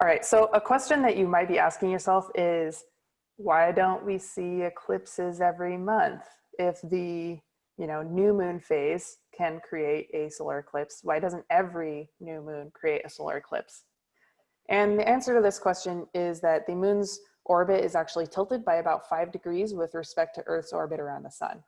All right, so a question that you might be asking yourself is, why don't we see eclipses every month? If the you know, new moon phase can create a solar eclipse, why doesn't every new moon create a solar eclipse? And the answer to this question is that the moon's orbit is actually tilted by about five degrees with respect to Earth's orbit around the sun.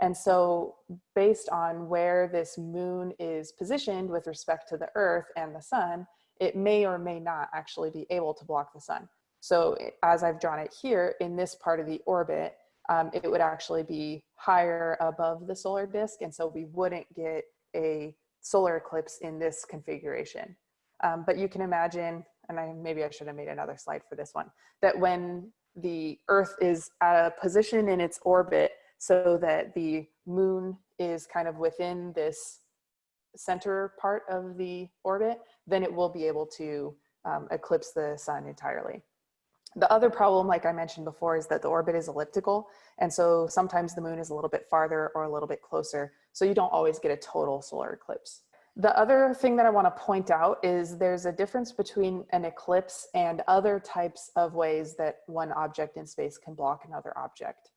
And so based on where this moon is positioned with respect to the Earth and the sun, it may or may not actually be able to block the sun. So as I've drawn it here in this part of the orbit, um, it would actually be higher above the solar disk. And so we wouldn't get a solar eclipse in this configuration. Um, but you can imagine, and I, maybe I should have made another slide for this one, that when the earth is at a position in its orbit so that the moon is kind of within this center part of the orbit, then it will be able to um, eclipse the sun entirely. The other problem, like I mentioned before, is that the orbit is elliptical. And so sometimes the moon is a little bit farther or a little bit closer. So you don't always get a total solar eclipse. The other thing that I wanna point out is there's a difference between an eclipse and other types of ways that one object in space can block another object.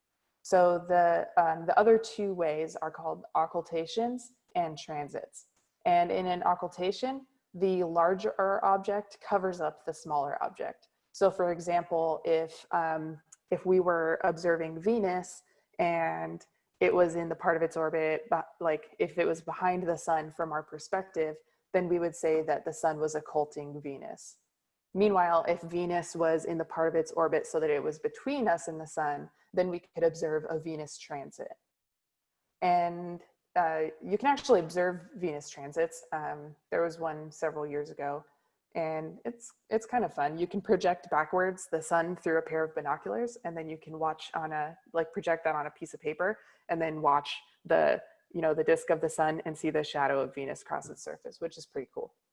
So the, um, the other two ways are called occultations and transits. And in an occultation, the larger object covers up the smaller object. So for example, if, um, if we were observing Venus and it was in the part of its orbit, but like if it was behind the sun from our perspective, then we would say that the sun was occulting Venus. Meanwhile, if Venus was in the part of its orbit so that it was between us and the sun, then we could observe a Venus transit. And uh, you can actually observe Venus transits. Um, there was one several years ago and it's it's kind of fun. You can project backwards the sun through a pair of binoculars and then you can watch on a, like project that on a piece of paper and then watch the, you know, the disk of the sun and see the shadow of Venus cross its surface, which is pretty cool.